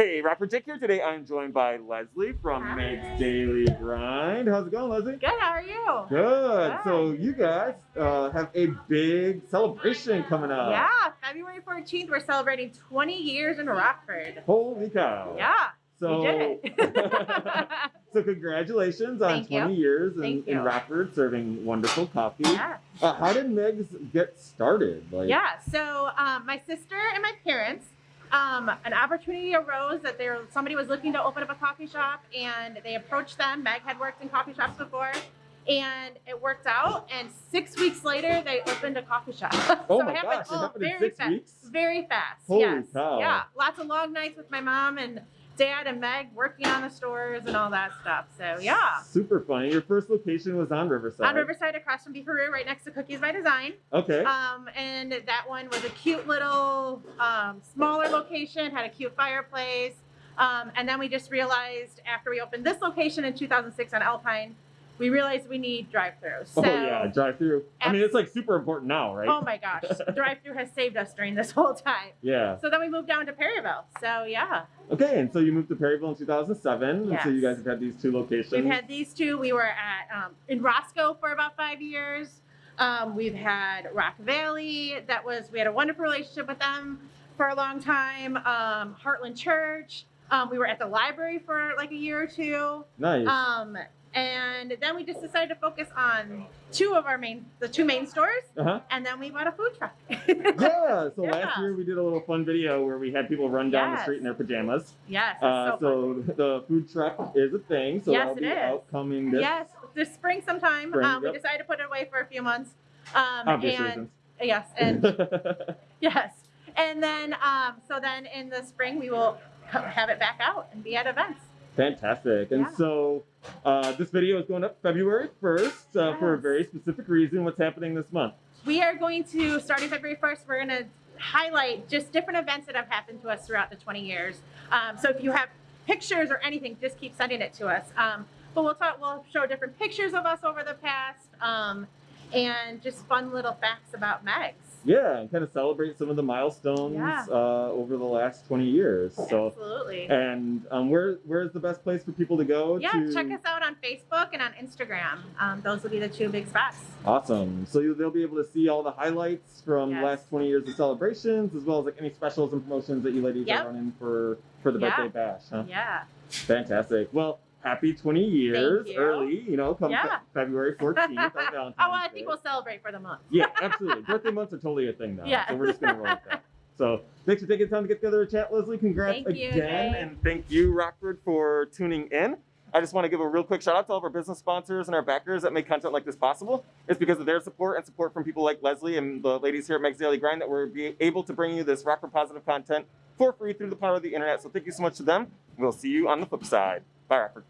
Hey, Rapper Dick here. Today I'm joined by Leslie from Hi. Meg's Daily Grind. How's it going, Leslie? Good, how are you? Good. Good. So you guys uh, have a big celebration coming up. yeah, February 14th, we're celebrating 20 years in Rockford. Holy cow. Yeah, So, we did it. so congratulations on Thank you. 20 years in, in. Rockford serving wonderful coffee. yeah. Uh, how did Meg's get started? Like, yeah, so um, my sister and my parents, um, an opportunity arose that there somebody was looking to open up a coffee shop and they approached them. Meg had worked in coffee shops before. And it worked out, and six weeks later, they opened a coffee shop. Oh so my it happened gosh, it all happened in very six fast. weeks? Very fast. Holy yes. cow. Yeah. Lots of long nights with my mom and dad and Meg working on the stores and all that stuff. So yeah. Super funny. Your first location was on Riverside. On Riverside across from Beefaroo, right next to Cookies by Design. Okay. Um, and that one was a cute little um, smaller location, had a cute fireplace. Um, and then we just realized after we opened this location in 2006 on Alpine, we realized we need drive-throughs. So, oh yeah, drive through. I mean, it's like super important now, right? oh my gosh, drive-through has saved us during this whole time. yeah. So then we moved down to Perryville. So yeah. Okay, and so you moved to Perryville in 2007, and so you guys have had these two locations. We've had these two. We were at um, in Roscoe for about five years. Um, we've had Rock Valley. That was we had a wonderful relationship with them for a long time. Um, Heartland Church. Um, we were at the library for like a year or two. nice. Um, and then we just decided to focus on two of our main, the two main stores, uh-huh. and then we bought a food truck. Yeah. So last year we did a little fun video where we had people run down the street in their pajamas. yes, Uh, so so the food truck is a thing. So Yes, that'll it be is. out coming this Yes, this spring sometime. Spring, um, we decided to put it away for a few months. Um, obvious and reasons. yes, and Yes. And then, um, so then in the spring, we will have it back out and be at events. Fantastic. And Yeah. so uh, this video is going up February 1st uh, for a very specific reason. What's happening this month? We are going to, starting February 1st, we're going to highlight just different events that have happened to us throughout the 20 years. Um, so if you have pictures or anything, just keep sending it to us. Um, but we'll talk, we'll show different pictures of us over the past um, and just fun little facts about Megs. Yeah, and kind of celebrate some of the milestones Yeah. uh, over the last 20 years. So, Absolutely. and um, where where's the best place for people to go? Yeah, to... check us out on Facebook and on Instagram. Um, those will be the two big spots. Awesome. So you, they'll be able to see all the highlights from the Yes. last 20 years of celebrations, as well as like any specials and promotions that you ladies Yep. are running for for the Yeah. birthday bash. Huh? Yeah. Fantastic. Well, happy 20 years you. early. You know, come Yeah. Fe- February 14th on Valentine's Oh, well, I think we'll celebrate for the month. Yeah, absolutely. Birthday months are totally a thing now. Yeah. So we're just gonna roll with that. So thanks for taking the time to get together and chat, Leslie. Congrats Thank you, again, Jay. and thank you, Rockford, for tuning in. I just want to give a real quick shout out to all of our business sponsors and our backers that make content like this possible. It's because of their support and support from people like Leslie and the ladies here at Meg's Daily Grind that we're be able to bring you this Rockford positive content for free through the power of the internet. So thank you so much to them. We'll see you on the flip side. Bye, Rockford.